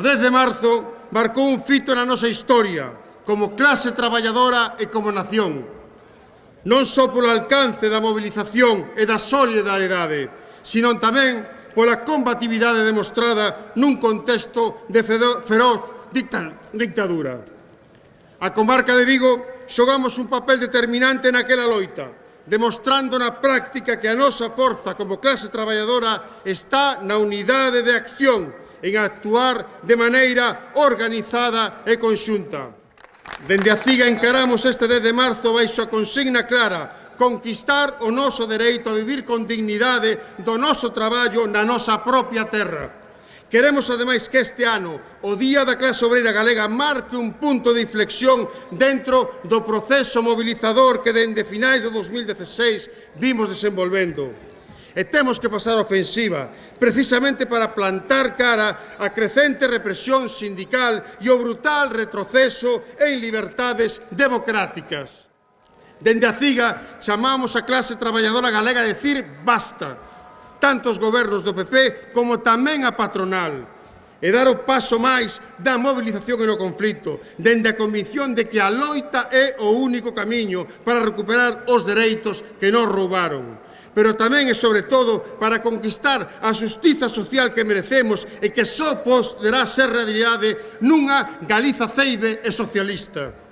O 10 de marzo marcou un fito na nosa historia, como clase traballadora e como nación. Non só polo alcance da mobilización e da solidariedade, sino tamén pola combatividade demostrada nun contexto de feroz dictadura. A comarca de Vigo xogamos un papel determinante naquela loita, demostrando na práctica que a nosa forza como clase traballadora está na unidade de acción en actuar de maneira organizada e conxunta. Dende a CIGA encaramos este 10 de marzo baixo a consigna clara conquistar o noso dereito a vivir con dignidade do noso traballo na nosa propia terra. Queremos, ademais, que este ano o Día da Clase Obreira Galega marque un punto de inflexión dentro do proceso mobilizador que dende finais do 2016 vimos desenvolvendo. E temos que pasar a ofensiva, precisamente para plantar cara á crecente represión sindical e o brutal retroceso en libertades democráticas. Dende a CIGA chamamos a clase traballadora galega a decir basta, tanto os gobernos do PP como tamén a patronal, e dar o paso máis da movilización e no conflito, dende a convicción de que a loita é o único camiño para recuperar os dereitos que nos roubaron pero tamén e sobre todo para conquistar a xustiza social que merecemos e que só poderá ser realidade nunha Galiza ceibe e socialista.